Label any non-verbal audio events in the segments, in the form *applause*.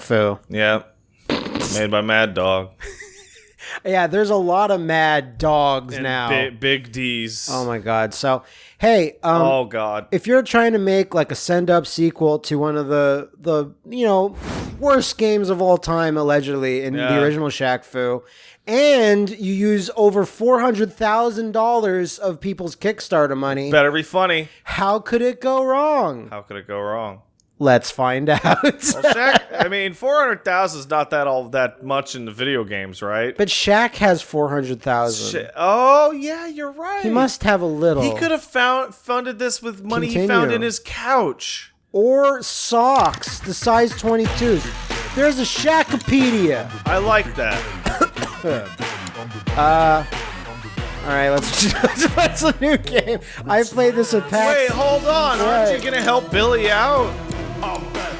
Fu. Yeah. Made by Mad Dog. *laughs* Yeah, there's a lot of mad dogs And now. bi- big D's. oh my god. So, hey, um, oh god. if you're trying to make like a send up sequel to one of the the you know worst games of all time allegedly in the original Shaq Fu, and you use over four hundred thousand dollars of people's Kickstarter money, Better be funny. how could it go wrong? How could it go wrong? Let's find *laughs* out. Well, Shaq, I mean, 400,000 is not that all that much in the video games, right? but Shaq has four hundred thousand. Shit. Oh, yeah, you're right. He must have a little. He could have found funded this with money he found in his couch. or socks, the size 22s. There's a Shaqopedia. I like that. *coughs* uh. All right, let's *laughs* let's a new game. I played this at PAX. Wait, hold on. Aren't Right. you gonna help Billy out?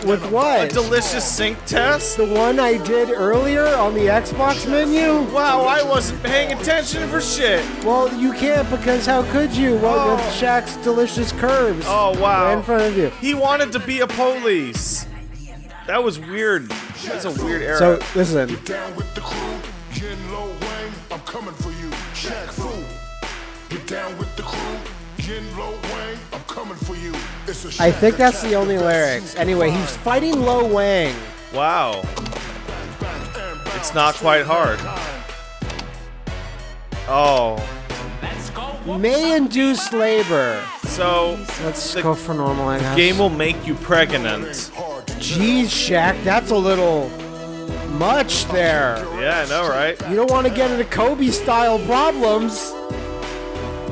With what? A delicious sync test? the one I did earlier on the Xbox menu. Wow, I wasn't paying attention for shit. Well, you can't because how could you? Well, with Oh. Shaq's delicious curves. Oh wow. Right in front of you. He wanted to be a police. That was weird. That's a weird era. So listen, Down with the crew, Yen Lo Wang, I'm coming for you. Shaq Fu. Get down with the crew, Yen Lo Wang, I'm coming for you. It's a I think that's the only lyrics. Anyway, he's fighting Lo Wang. wow. Back and bound, It's not quite hard. Oh. May induce labor. So Let's go for normal. I guess. game will make you pregnant. Jeez, Shaq, that's a little much there. Yeah, I know, right? You don't want to get into Kobe style problems.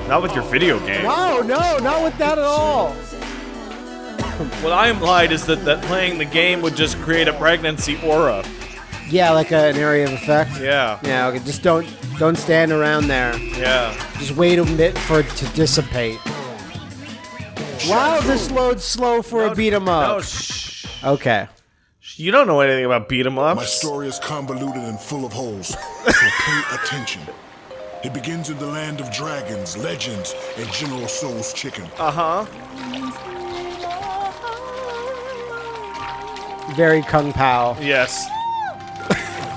Not with your video game. No, no, not with that at all. *laughs* What I implied is that, that playing the game would just create a pregnancy aura. Yeah, like a, an area of effect. Yeah. Yeah, okay, just don't don't stand around there. Yeah. Just wait a bit for it to dissipate. Wow, this loads slow for a beat 'em No, up. shh. Okay. You don't know anything about beat 'em My ups. My story is convoluted and full of holes, so pay attention. It begins in the land of dragons, legends, and General Tso's chicken. Uh huh. Very Kung Pao. Yes.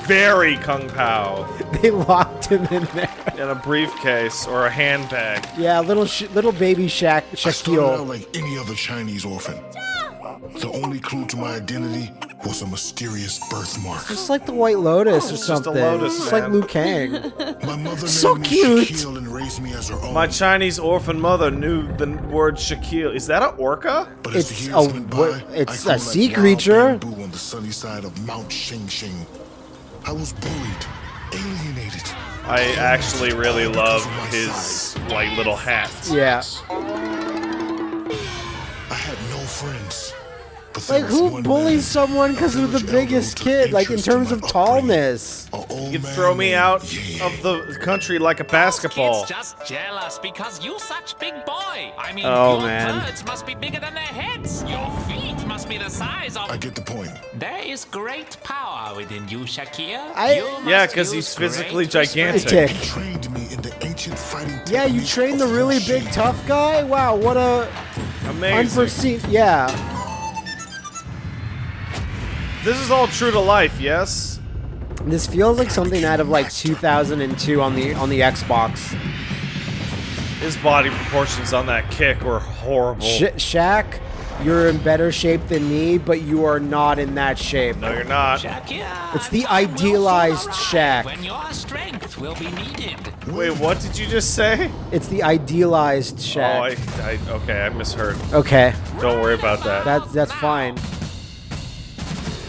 Very Kung Pao. *laughs* They locked him in there. In a briefcase or a handbag. Yeah, little sh- little baby Shaq I started out Shaquille. like any other Chinese orphan. The only clue to my identity was a mysterious birthmark. Just like the White Lotus or just a something. lotus, Just like man. Liu Kang. *laughs* My mother So named me cute. Shaquille and raised me as her own. My Chinese orphan mother knew the word Shaquille. Is that an orca? But as It's a went by, it's a sea wild creature. on the sunny side of Mount Xing Xing. I was bullied, alienated. I actually really love his like little hat. Yeah. Like who bullies man, someone because they're the biggest kid? Like in terms of tallness. You'd throw me out Ye. of the country like a basketball. Kids just jealous because you such big boy. I mean, Oh, your man. birds must be bigger than their heads. Your feet must be the size of. I get the point. There is great power within you, Shakir. I- You Yeah, because he's physically gigantic. Trained me in the ancient fighting Yeah, you trained the really big tough guy? Wow, what a Amazing. unforeseen. Yeah. This is all true to life, yes? This feels like something out of like 2002 on the on the Xbox. His body proportions on that kick were horrible. Sh- Shaq, you're in better shape than me, but you are not in that shape. No, you're not. Shakir, It's the time will soon idealized arrive Shaq. When your strength will be needed. Wait, what did you just say? It's the idealized Oh, I, I, okay, I misheard. okay, Don't worry about that. that's that's fine.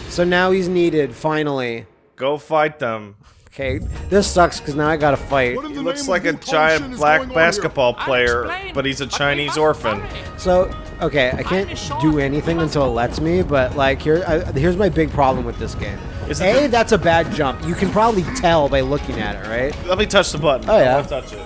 So now he's needed finally. Go fight them. Okay, this sucks because now I gotta fight. He looks like a giant black going on here? basketball player, but he's a Chinese orphan. So okay, I can't do anything until it lets me. But like here, I, here's my big problem with this game. Is it A, that's a bad jump. You can probably tell by looking at it, right? Let me touch the button. Oh, yeah. I wanna touch it.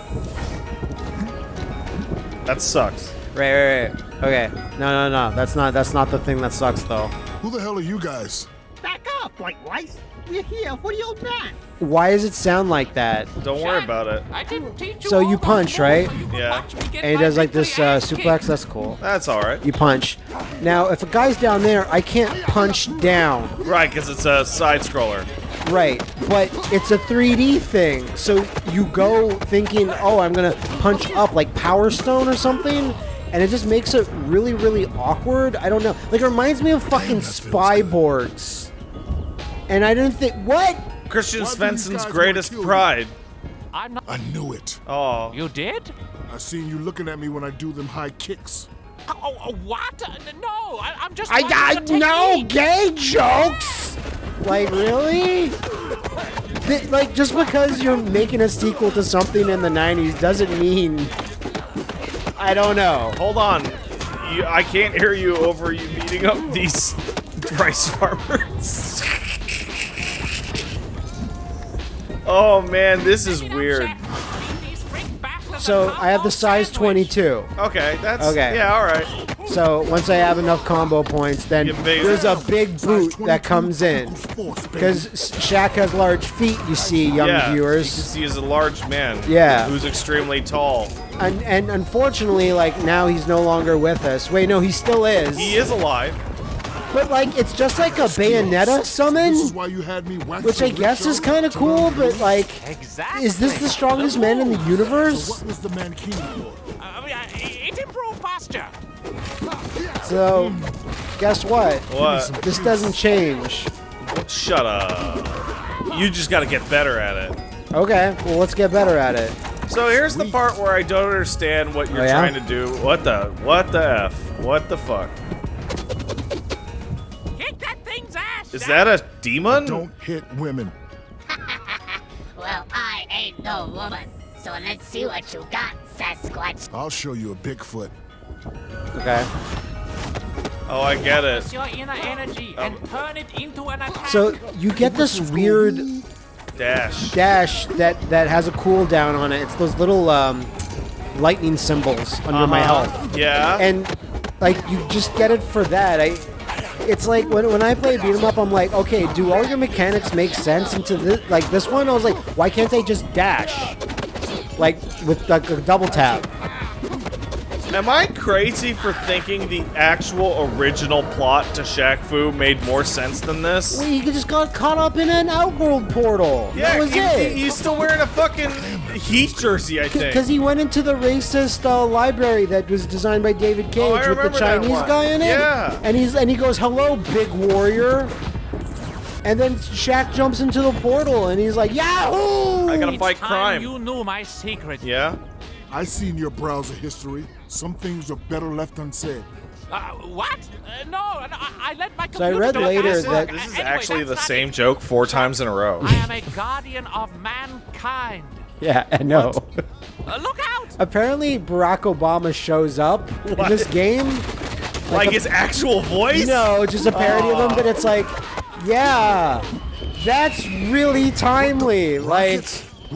That sucks. Right, right, right. Okay. No, no, no. That's not. That's not the thing that sucks, though. Who the hell are you guys? Back off, White Rice. We're here for the old man. Why does it sound like that? Don't worry about it. I didn't teach you So you punch, right? so you Yeah. watch me get And he does like this uh, suplex. kicked. That's cool. That's all right. You punch. Now, if a guy's down there, I can't punch down. Right, because it's a side scroller. Right, but it's a 3D thing. So you go thinking, oh, I'm gonna punch up like Power Stone or something, and it just makes it really, really awkward. I don't know. Like it reminds me of fucking spy Spyborgs. And I didn't think what? Christian Why do these Svensson's greatest wanna kill you? pride. I'm not. I knew it. Oh, You did? I seen you looking at me when I do them high kicks. Oh, oh, oh, what? No, I, I'm just. I got no gay jokes. Like really? Th- like just because you're making a sequel to something in the '90s doesn't mean. I don't know. hold on. You, I can't hear you over you beating up these *laughs* rice farmers. *laughs* oh man, this is Check it out, weird. Shaq. These freak bastards So I have the size 22. Okay, that's Okay. Yeah, all right. So once I have enough combo points, then there's a big boot that comes in. Because Shaq has large feet, you see, young yeah, viewers. Because he is a large man. Yeah. Who's extremely tall. And, and unfortunately, like now he's no longer with us. Wait, no, he still is. He is alive. But like, it's just like a Bayonetta summon, This is why you had me which I guess is kind of cool. But like, Exactly. is this the strongest man in the So universe? what was the mankini for? Uh, I mean, uh, it improved posture. So, guess what? What? This doesn't change. Shut up. You just got to get better at it. Okay, well let's get better at it. So here's the part where I don't understand what you're Oh, yeah? trying to do. What the? What the f? What the fuck? Is that a demon? Don't hit women. *laughs* Well, I ain't no woman, so let's see what you got, Sasquatch. I'll show you a Bigfoot. Okay. Oh, I get it. Use your inner energy and turn it into an attack. So you get this weird Dash. dash that that has a cooldown on it. It's those little um, lightning symbols under my Uh-huh. health, Yeah. and like you just get it for that. I. It's like when, when I play beat 'em up, I'm like, okay, do all your mechanics make sense into this? Like this one, I was like, why can't they just dash? Like with like a double tap. Am I crazy for thinking the actual original plot to Shaq Fu made more sense than this? Well, he just got caught up in an outworld portal. yeah, that was he- it. he- he's still wearing a fucking Heat jersey, I think. Because he went into the racist uh, library that was designed by David Cage Oh, with the Chinese guy in it. Yeah. And he's and he goes, "Hello, big warrior." And then Shaq jumps into the portal and he's like, "Yahoo!" I gotta It's fight time crime. You knew my secret. Yeah? I seen your browser history. Some things are better left unsaid. Uh, what? Uh, no, no, I, I let my So I read later That's- that- This is anyway, actually the same it. joke four times in a row. I am a guardian of mankind. *laughs* Yeah, I know. Uh, look out! Apparently, Barack Obama shows up in this game. Like a- his actual voice? No, just a parody of him, but it's like, yeah, that's really timely. Like,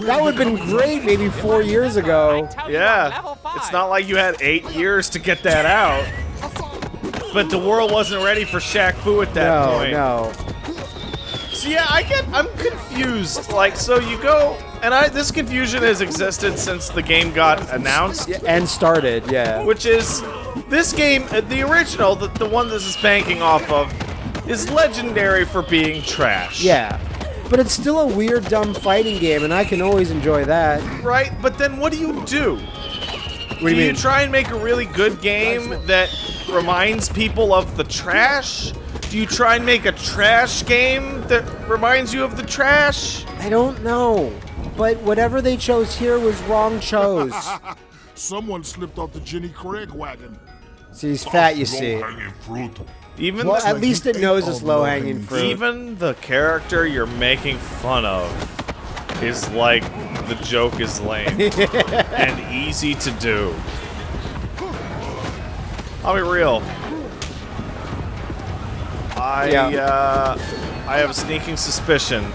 that would have been great maybe four years ago. tell you what, level Yeah. It's not like you had eight years to get that out. But the world wasn't ready for Shaq Fu at that No, point. no. So yeah, I get I'm confused. Like so you go and I this confusion has existed since the game got announced, Yeah, And started, yeah. which is this game uh, the original, the, the one this is banking off of is legendary for being trash. Yeah. But it's still a weird, dumb fighting game, and I can always enjoy that. Right? But then what do you do? What do you try and make a really good game that reminds people of the trash? Do you try and make a trash game that reminds you of the trash? I don't know. But whatever they chose here was wrong chose. *laughs* Someone slipped off the Jenny Craig wagon. see, he's fat, you see. Fruit. Even Well, the, at least it knows ate it's low low-hanging hanging fruit. even the character you're making fun of is like the joke is lame *laughs* and easy to do. I'll be real. I Yeah. uh, I have a sneaking suspicion.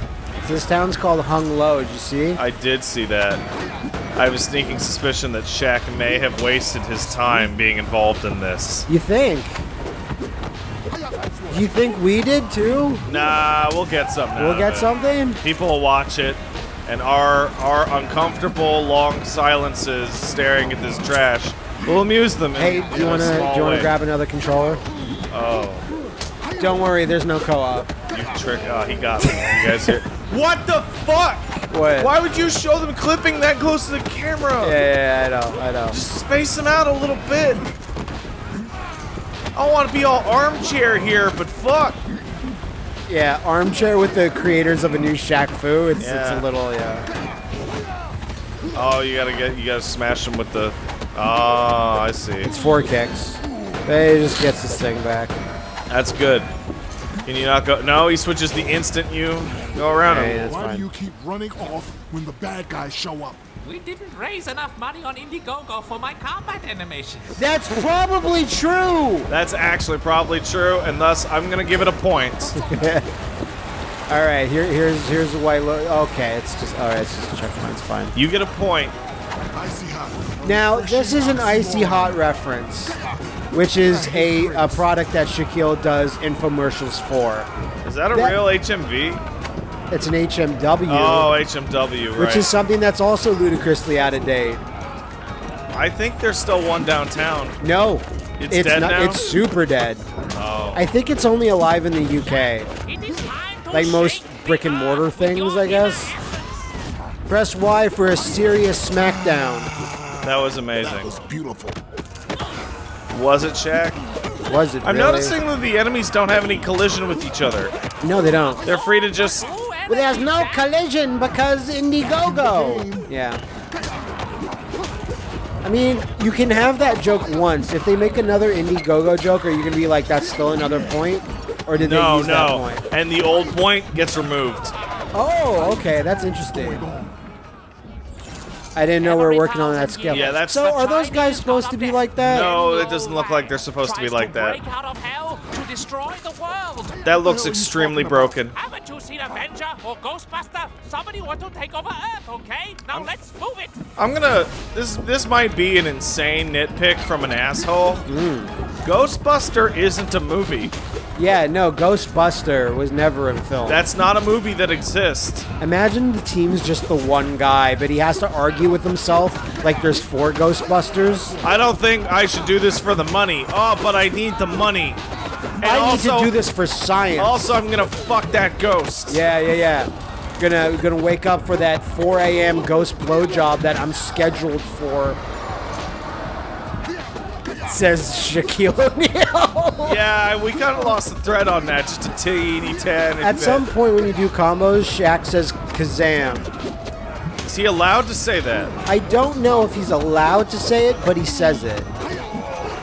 This town's called Hung Low, did you see? I did see that. I have a sneaking suspicion that Shaq may have wasted his time being involved in this. You think? You think we did too? Nah, we'll get something. We'll get something. People will watch it, and our our uncomfortable long silences staring at this trash will amuse them. Hey, in do you want to do you want to grab another controller? Oh, Don't worry, there's no co-op. you trick! Oh, he got me. You guys here? *laughs* What the fuck? What? Why would you show them clipping that close to the camera? Yeah, yeah, yeah, I know, I know. Just space them out a little bit. I want to be all armchair here, but fuck. Yeah, armchair with the creators of a new Shaq Fu. It's it's a little yeah. Oh, you gotta get, you gotta smash them with the. Oh, I see. It's four kicks. But he just gets his thing back. That's good. Can you not go? No, he switches the instant you go around Hey, him. that's Why fine. do you keep running off when the bad guys show up? We didn't raise enough money on Indiegogo for my combat animations. That's probably true. That's actually probably true, and thus I'm gonna give it a point. *laughs* All right, here here's here's the white look. Okay, it's just all right. It's just a checkpoint. It's fine. You get a point. Icy hot. Now this is an icy hot reference, which is a, a product that Shaquille does infomercials for. Is that a That- real HMV? It's an HMW, Oh, HMW, right? which is something that's also ludicrously out of date. I think there's still one downtown. No, It's dead not. now? It's super dead. Oh. I think it's only alive in the UK. It is time to Like most brick and mortar things, I guess. Press Y for a serious smackdown. That was amazing. That amazing. was beautiful. Was it Shaq? Was it? I'm really? noticing that the enemies don't have any collision with each other. No, they don't. They're free to just. Ooh, But there's no collision because Indiegogo. Yeah. I mean, you can have that joke once. If they make another Indiegogo joke, are you gonna be like, "That's still another point," or did they No, use that no. point? And the old point gets removed. Oh, okay, that's interesting. I didn't know we were working on that skill. Yeah, that's so. Are those guys supposed to be like that? No, it doesn't look like they're supposed to be like that. Break out of hell to destroy the world. That looks extremely broken. Haven't you seen Avenger or Ghostbuster? Somebody want to take over Earth, okay? Now let's move it. I'm gonna. This this might be an insane nitpick from an asshole. Mm. Ghostbuster isn't a movie. Yeah, no. Ghostbuster was never a film. That's not a movie that exists. Imagine the team's just the one guy, but he has to argue with himself like there's four Ghostbusters. I don't think I should do this for the money. Oh, but I need the money. And I also, need to do this for science. Also, I'm gonna fuck that ghost. yeah, yeah, yeah. Gonna gonna wake up for that 4 a.m. ghost blowjob that I'm scheduled for. Says Shaquille O'Neal. *laughs* Yeah, we kind of lost the thread on that. Just a teeny tiny At bit. some point when you do combos, Shaq says Kazam. is he allowed to say that? I don't know if he's allowed to say it, but he says it.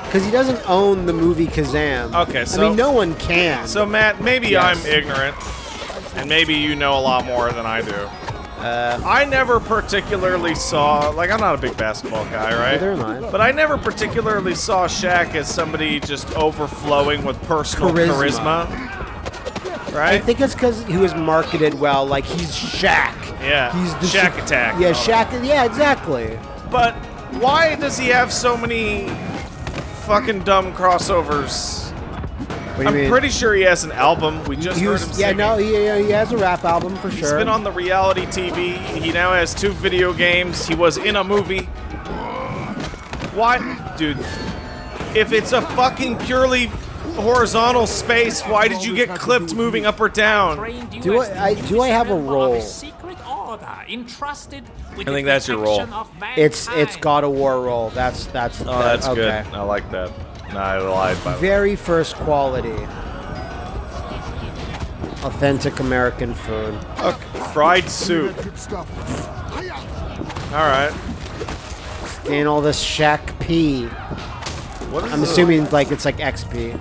Because he doesn't own the movie Kazam. Okay, so I mean, no one can. So Matt, maybe Yes. I'm ignorant, and maybe you know a lot more than I do. Uh, I never particularly saw, like, I'm not a big basketball guy, right? Neither am I. But I never particularly saw Shaq as somebody just overflowing with personal Charisma. charisma. Right? I think it's because he was marketed well. Like he's Shaq. Yeah, He's the Shaq Sha- Attack. Yeah. Shaq. Yeah, exactly. But why does he have so many fucking dumb crossovers? What do you I'm mean? pretty sure he has an album. We just He heard was- him yeah, singing. no, he, he has a rap album for He's sure. He's been on the reality TV. He now has two video games. He was in a movie. Why, dude? If it's a fucking purely horizontal space, why did you get clipped moving up or down? Do I- I- do I have a member role? Secret order entrusted with I the think that's your role. protection of it's it's. God of War role. That's that's. Oh, that's okay. good. I like that. No, I lied by the way. Very first quality. Authentic American food. Okay. Fried soup. Good stuff. Hiya. All right. And all this Shack P. What is I'm this? assuming like it's like XP.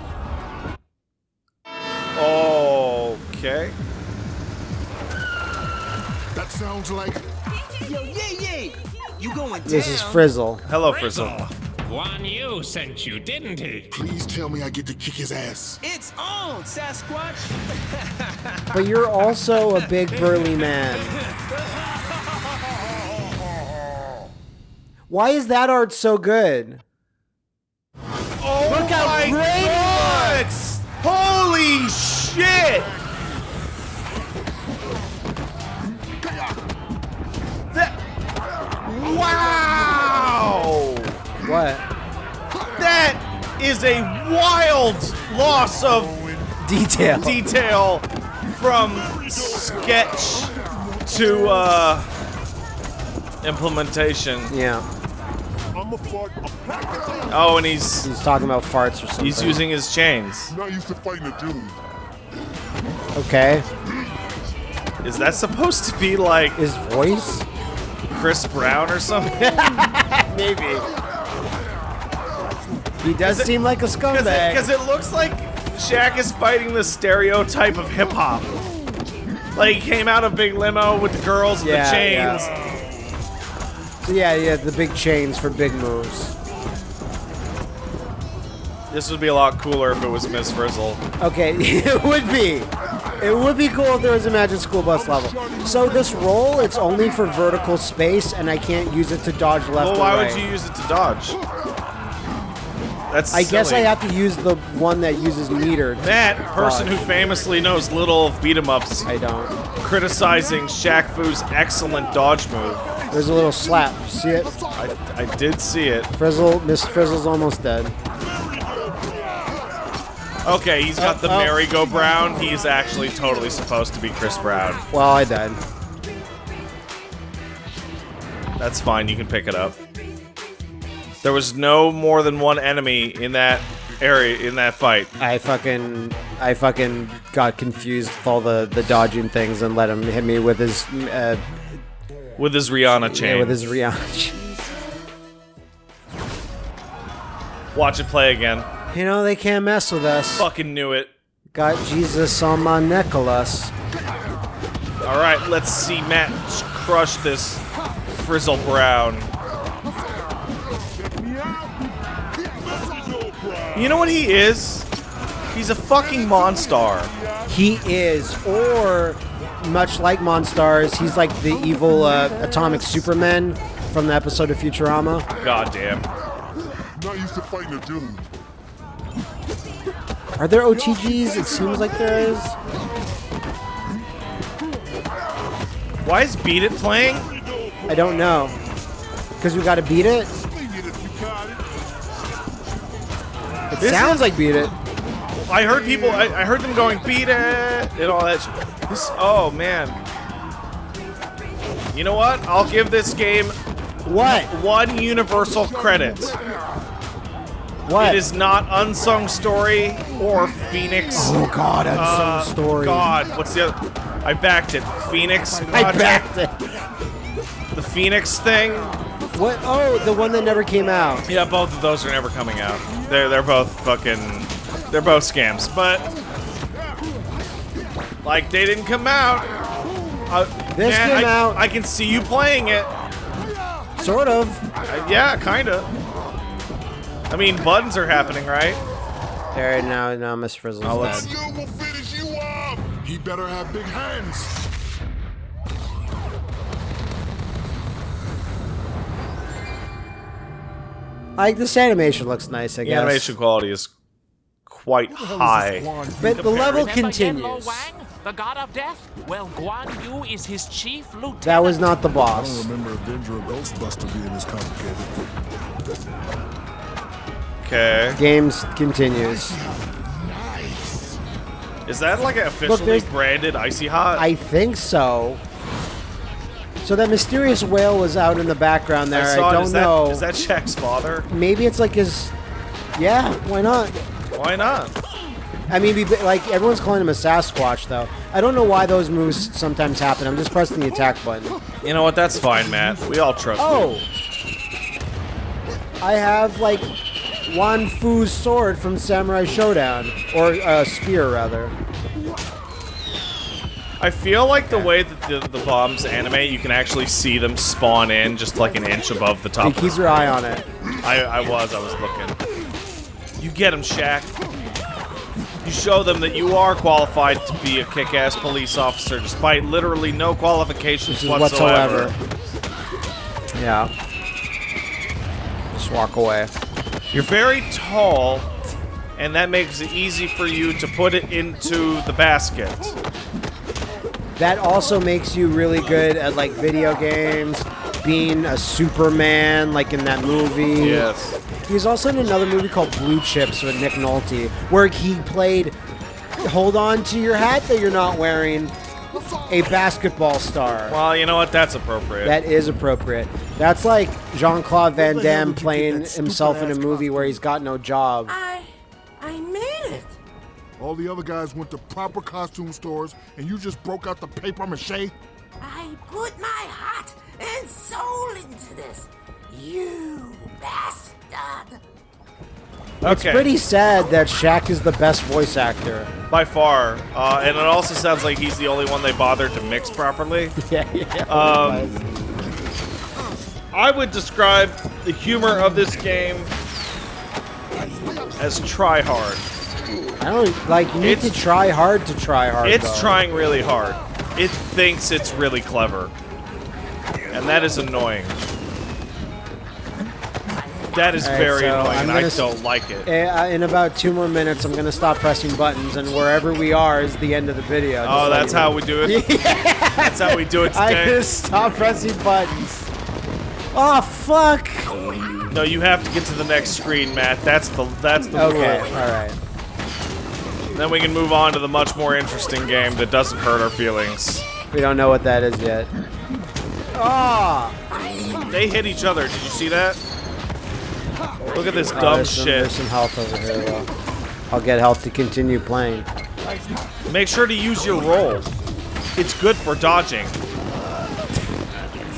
Okay. That sounds like Yo, yay, yay! You going This is. Frizzle. Hello, Frizzle. One you sent you, didn't he? Please tell me I get to kick his ass. It's on, Sasquatch! *laughs* But you're also a big burly man. Why is that art so good? Oh Look how my great it God! Holy shit! Is a wild loss of Detail. detail from sketch to uh, implementation. yeah. I'm a fuck. I'm Oh, and he's He's talking about farts or something. he's using his chains. not used to fighting a dude. Okay. Is that supposed to be like His voice? Chris Brown or something? *laughs* Maybe. He does seem like a scumbag. Because it, looks like Shaq is fighting the stereotype of hip hop. Like he came out of big limo with the girls and Yeah, the chains. So yeah, yeah, the big chains for big moves. This would be a lot cooler if it was Miss Frizzle. Okay, *laughs* it would be. It would be cool if there was a Magic School Bus level. So this roll, it's only for vertical space, and I can't use it to dodge left Well, or why right. would you use it to dodge? That's I guess I have to use the one that uses meter. That person who famously knows little of beat 'em ups I don't. criticizing Shaq Fu's excellent dodge move. There's a little slap. See it? I, I did see it. Frizzle, Miss Frizzle's almost dead. Okay, he's got Oh, the uh, oh. merry-go-round. He's actually totally supposed to be Chris Brown. Well, I died. That's fine. You can pick it up. There was no more than one enemy in that area in that fight. I fucking, I fucking got confused with all the the dodging things and let him hit me with his, uh, With his Rihanna chain. yeah, with his Rihanna. *laughs* Chain. Watch it play again. You know they can't mess with us. Fucking knew it. Got Jesus on my necklace. All right, let's see Matt crush this Frizzle Brown. You know what he is? He's a fucking Monstar. He is, or much like Monstars, he's like the evil uh, atomic Superman from the episode of Futurama. Goddamn. Not used to fighting a dude. Are there OTGs? It seems like there is. Why is Beat It playing? I don't know. Because we gotta beat it? It This sounds is- like beat it. I heard people. I, I heard them going beat it and all that. Shit. This, oh man. You know what? I'll give this game What? one universal credit. What? It is not Unsung Story or Phoenix. Oh god, Unsung Uh, story. God, what's the other? I backed it. Phoenix. I backed it. The Phoenix thing. What? Oh, the one that never came out. Yeah, both of those are never coming out. They're they're both fucking. They're both scams, but like they didn't come out. Uh, This man, came I, out. I can see you playing it. Sort of. Uh, yeah, kinda. I mean, buttons are happening, right? There, now, now Miss Frizzle's Oh, let's- dead. You will finish you off. He better have big hands. Like, this animation looks nice, I The guess. animation quality is quite high. But the level Remember Yen Lo continues. Wang, the god of death? Well, Guan Yu is his chief lieutenant. That was not the I boss. don't remember Avenger or Ghostbuster being this complicated. Okay. Games continues. Nice. Is that like an officially there's- branded icy hot? I think so. So that mysterious whale was out in the background there. I, it. don't Is that- know. Is that Shaq's father? Maybe it's like his. Yeah, why not? Why not? I mean, like everyone's calling him a Sasquatch, though. I don't know why those moves sometimes happen. I'm just pressing the attack button. You know what? That's fine, Matt. We all trust Oh, you. I have like Wan Fu's sword from Samurai Shodown, or uh, spear rather. I feel like the way that the, the bombs animate, you can actually see them spawn in just like an inch above the top. Keep your eye on it. I, I was, I was looking. You get him, Shaq. You show them that you are qualified to be a kick-ass police officer, despite literally no qualifications whatsoever. whatsoever. Yeah. Just walk away. You're very tall, and that makes it easy for you to put it into the basket. That also makes you really good at like video games, being a Superman, like in that movie. Yes. He was also in another movie called Blue Chips with Nick Nolte, where he played hold on to your hat that you're not wearing, a basketball star. Well, you know what? That's appropriate. That is appropriate. That's like Jean Claude Van Where the hell Damme did you get playing himself in a movie where he's got no job. I. I made it. All the other guys went to proper costume stores, and you just broke out the paper mache? I put my heart and soul into this. You bastard. It's pretty sad that Shaq is the best voice actor. by far, uh, and it also sounds like he's the only one they bothered to mix properly. *laughs* Yeah, yeah. Um, I would describe the humor of this game as try hard. I don't like. You need It's- to try hard to try hard. It's though. trying really hard. It thinks it's really clever. And that is annoying. That is right, very so annoying, I don't like it. Uh, in about two more minutes, I'm gonna stop pressing buttons, and wherever we are is the end of the video. Oh, that's know. how we do it? *laughs* That's how we do it *laughs* I today? just stop pressing buttons. Oh fuck! No, you have to get to the next screen, Matt. That's the that's the Okay, rule. Then we can move on to the much more interesting game that doesn't hurt our feelings. We don't know what that is yet. Ah! They hit each other. Did you see that? Look at this Oh, dumb there's some, shit. there's some health over here. Well, I'll get health to continue playing. Make sure to use your roll. It's good for dodging.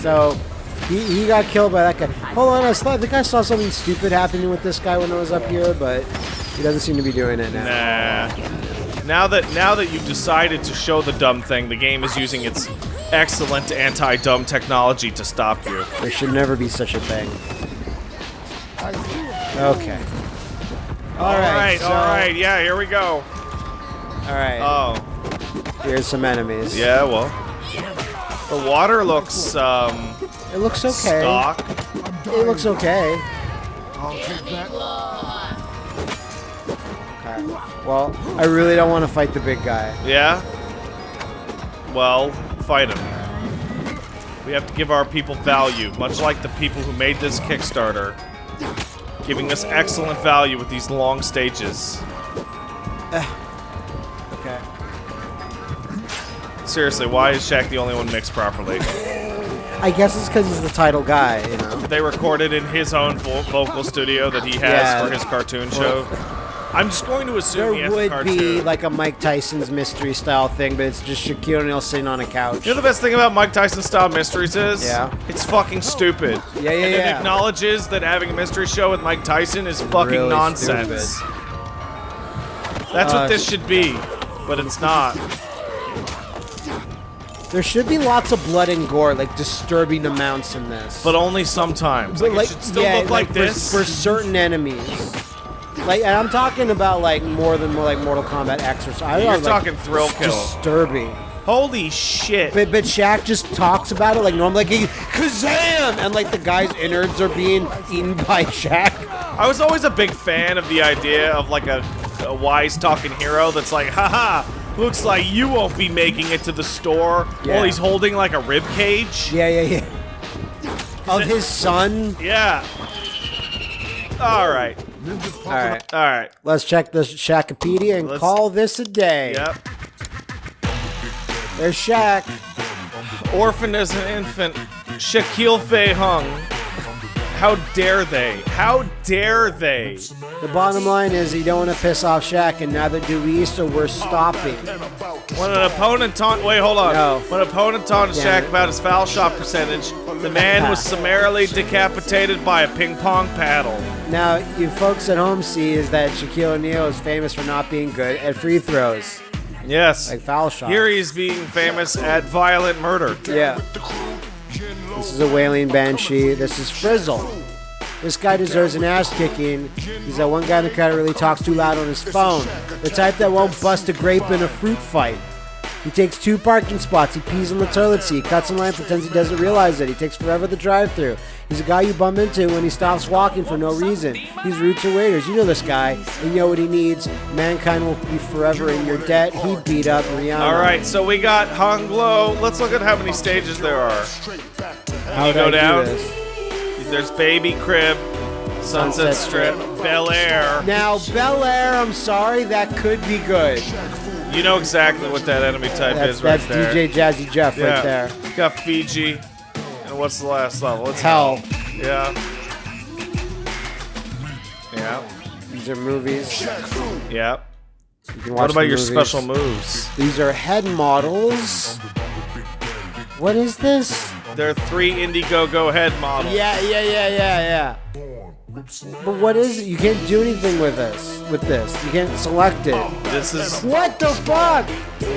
So he, he got killed by that guy. Hold on, I, saw, I think I saw something stupid happening with this guy when I was up here, but he doesn't seem to be doing it now. Nah. Now that now that you've decided to show the dumb thing, the game is using its excellent anti-dumb technology to stop you. There should never be such a thing. Okay. All right, so- all right, yeah, here we go. All right. Oh, Here's some enemies. yeah, well, the water looks um It looks okay. stock. It looks okay. I'll take that. Well, I really don't want to fight the big guy. Yeah. Well, fight him. We have to give our people value, much like the people who made this Kickstarter, giving us excellent value with these long stages. *sighs* Okay. Seriously, why is Shaq the only one mixed properly? I guess it's because he's the title guy, you know. They recorded in his own vo- vocal studio that he has Yeah. for his cartoon show. *laughs* I'm just going to assume he There has a would cartoon. be like a Mike Tyson's mystery style thing, but it's just Shaquille O'Neal sitting on a couch. You know the best thing about Mike Tyson style mysteries is? Yeah. It's fucking stupid. Yeah, yeah, and It yeah. acknowledges that having a mystery show with Mike Tyson is fucking Really nonsense. That's Uh, what this should be, but it's not. There should be lots of blood and gore, like disturbing amounts in this. But only sometimes. Like, But, it should still yeah, look like, for- this. for, certain enemies. Like, and I'm talking about like more than more like Mortal Kombat X or something. You're like, talking thrill kill. Disturbing. Holy shit. But but Shaq just talks about it like normally, like he, Kazam, and like the guy's innards are being eaten *laughs* by Shaq. I was always a big fan of the idea of like a, a wise talking hero that's like, haha, looks like you won't be making it to the store Yeah. while he's holding like a rib cage. Yeah, yeah, yeah. Of *laughs* his son. Yeah. All right. All right, All right. let's check the Shakipedia and Let's- call this a day. Yep. There's Shaq. Orphaned as an infant, Shaquille Fei Hung. How dare they? How dare they? The bottom line is you don't want to piss off Shaq, and neither do we, so we're oh, stopping. When an opponent taunt, wait, hold on. No. When an opponent taunted Shaq about his foul shot percentage, the man was *laughs* summarily decapitated by a ping pong paddle. Now, you folks at home see is that Shaquille O'Neal is famous for not being good at free throws, Yes. like foul shots. Here he's being famous at violent murder. yeah. This is a wailing banshee. This is Frizzle. This guy deserves an ass kicking. He's that one guy in the crowd that really talks too loud on his phone. The type that won't bust a grape in a fruit fight. He takes two parking spots. He pees on the toilet seat, cuts in line, pretends he doesn't realize it. He takes forever at the drive-through. He's a guy you bump into when he stops walking for no reason. He's rude to waiters. You know this guy. And you know what he needs. Mankind will be forever in your debt. He beat up Rihanna. All right, so we got Hung Glow. Let's look at how many stages there are. How you go I down. this? There's Baby Crib, Sunset, Sunset Strip, Bel Air. Now, Bel Air, I'm sorry, that could be good. You know exactly what that enemy type That's, is right that's there. DJ Jazzy Jeff yeah. right there. Got Fiji. And what's the last level? It's Hell. Yeah. Yeah. These are movies. Yeah. You What about your special moves? These are head models. What is this? They're three Indiegogo head models. Yeah, yeah, yeah, yeah, yeah. But what is it? You can't do anything with this. With this, you can't select it. This is What the fuck?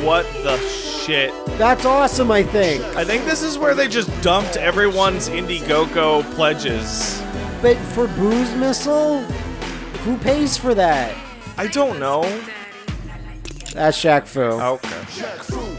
what the shit. That's awesome. I think. I think this is where they just dumped everyone's Indiegogo pledges. But for Booze Missile, who pays for that? I don't know. That's Shaq Fu. Okay.